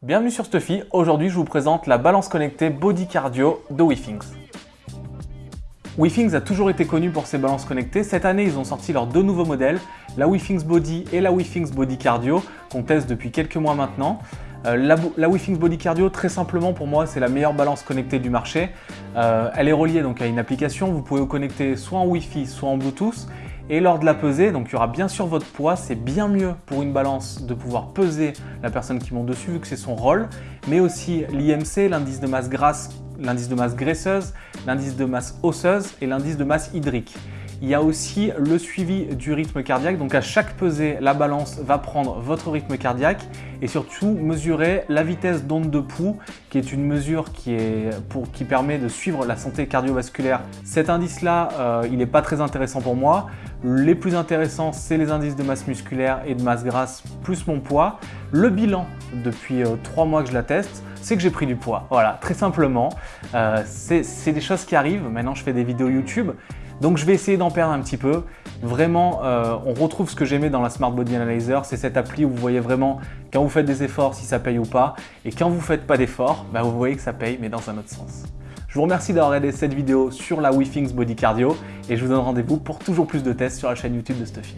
Bienvenue sur Stuffy, aujourd'hui je vous présente la balance connectée Body Cardio de WeThings. WeThings a toujours été connu pour ses balances connectées. Cette année, ils ont sorti leurs deux nouveaux modèles, la WeThings Body et la WeThings Body Cardio, qu'on teste depuis quelques mois maintenant. Euh, la, la Body Cardio, très simplement pour moi, c'est la meilleure balance connectée du marché. Euh, elle est reliée donc à une application, vous pouvez vous connecter soit en Wi-Fi, soit en Bluetooth. Et lors de la pesée, donc il y aura bien sûr votre poids, c'est bien mieux pour une balance de pouvoir peser la personne qui monte dessus vu que c'est son rôle, mais aussi l'IMC, l'indice de masse grasse, l'indice de masse graisseuse, l'indice de masse osseuse et l'indice de masse hydrique. Il y a aussi le suivi du rythme cardiaque. Donc à chaque pesée, la balance va prendre votre rythme cardiaque et surtout mesurer la vitesse d'onde de pouls qui est une mesure qui, permet de suivre la santé cardiovasculaire. Cet indice-là, euh, il n'est pas très intéressant pour moi. Les plus intéressants, c'est les indices de masse musculaire et de masse grasse plus mon poids. Le bilan, depuis euh, trois mois que je la teste, c'est que j'ai pris du poids. Voilà, très simplement. Euh, c'est des choses qui arrivent. Maintenant, je fais des vidéos YouTube. Donc je vais essayer d'en perdre un petit peu. Vraiment, euh, on retrouve ce que j'aimais dans la Smart Body Analyzer, c'est cette appli où vous voyez vraiment quand vous faites des efforts si ça paye ou pas. Et quand vous ne faites pas d'efforts, bah, vous voyez que ça paye, mais dans un autre sens. Je vous remercie d'avoir regardé cette vidéo sur la WeThings Body Cardio et je vous donne rendez-vous pour toujours plus de tests sur la chaîne YouTube de Stuffy.